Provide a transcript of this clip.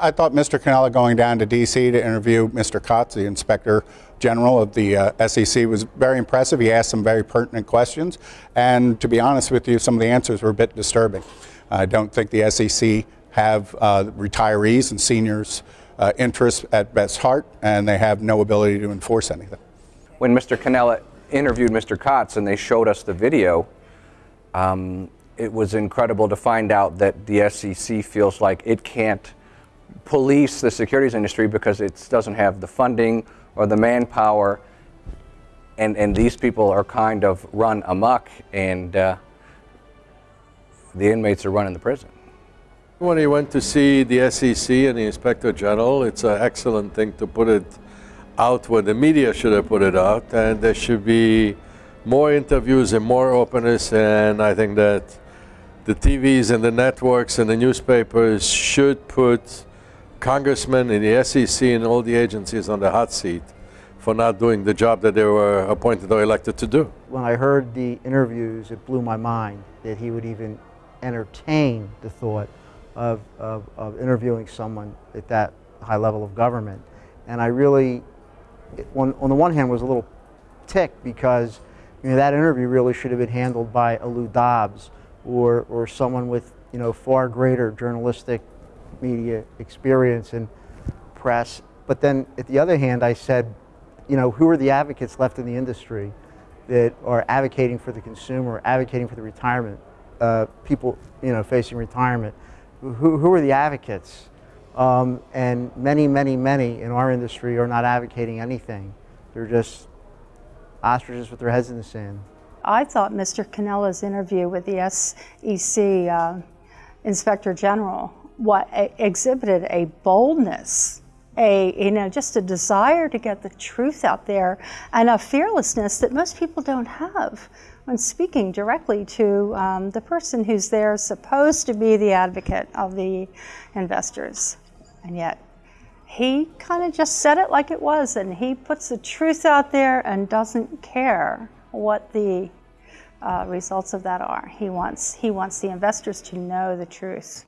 I thought Mr. Cannella going down to D.C. to interview Mr. Kotz, the Inspector General of the uh, SEC, was very impressive. He asked some very pertinent questions, and to be honest with you, some of the answers were a bit disturbing. I don't think the SEC have uh, retirees and seniors' uh, interests at best heart, and they have no ability to enforce anything. When Mr. Cannella interviewed Mr. Kotz and they showed us the video, um, it was incredible to find out that the SEC feels like it can't police the securities industry because it doesn't have the funding or the manpower. And, and these people are kind of run amok, and uh, the inmates are running the prison. When he went to see the SEC and the Inspector General, it's an excellent thing to put it out where the media should have put it out, and there should be more interviews and more openness, and I think that the TVs and the networks and the newspapers should put congressmen and the SEC and all the agencies on the hot seat for not doing the job that they were appointed or elected to do. When I heard the interviews, it blew my mind that he would even entertain the thought of, of, of interviewing someone at that high level of government. And I really, on, on the one hand, was a little ticked because you know, that interview really should have been handled by a Lou Dobbs or, or someone with you know, far greater journalistic media experience and press. But then at the other hand, I said, you know, who are the advocates left in the industry that are advocating for the consumer, advocating for the retirement, uh, people, you know, facing retirement? Who, who are the advocates? Um, and many, many, many in our industry are not advocating anything. They're just ostriches with their heads in the sand. I thought Mr. Cannella's interview with the SEC uh, Inspector General what exhibited a boldness, a you know just a desire to get the truth out there, and a fearlessness that most people don't have when speaking directly to um, the person who's there supposed to be the advocate of the investors, and yet he kind of just said it like it was, and he puts the truth out there and doesn't care what the uh, results of that are. He wants he wants the investors to know the truth.